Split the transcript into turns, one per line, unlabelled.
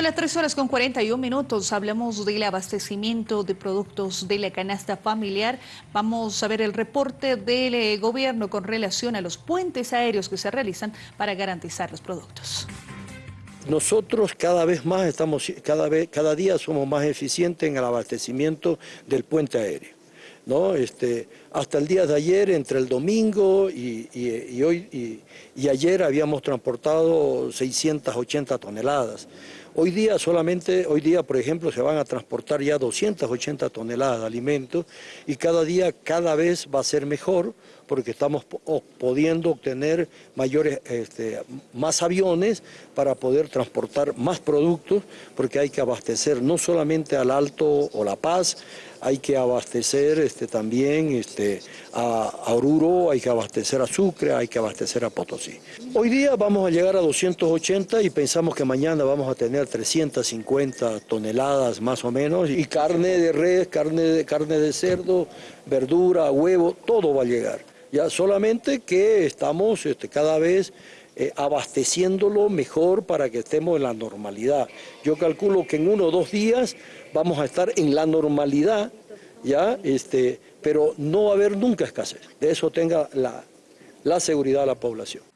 Son las 3 horas con 41 minutos. Hablamos del abastecimiento de productos de la canasta familiar. Vamos a ver el reporte del eh, gobierno con relación a los puentes aéreos que se realizan para garantizar los productos.
Nosotros cada vez más estamos, cada, vez, cada día somos más eficientes en el abastecimiento del puente aéreo. ¿No? Este, hasta el día de ayer, entre el domingo y, hoy, y, ayer habíamos transportado 680 toneladas. Hoy día solamente, hoy día por ejemplo se van a transportar ya 280 toneladas de alimentos y cada día cada vez va a ser mejor porque estamos pudiendo obtener mayores, este, más aviones para poder transportar más productos porque hay que abastecer no solamente al Alto o La Paz, hay que abastecer este, también este, a, Oruro, hay que abastecer a Sucre, hay que abastecer a Potosí. Hoy día vamos a llegar a 280 y pensamos que mañana vamos a tener 350 toneladas más o menos y carne de res, carne de, carne de cerdo, verdura, huevo, todo va a llegar. Ya solamente que estamos este, cada vez eh, abasteciéndolo mejor para que estemos en la normalidad. Yo calculo que en uno o dos días vamos a estar en la normalidad, ¿ya? Este, pero no va a haber nunca escasez. De eso tenga la, la seguridad la población.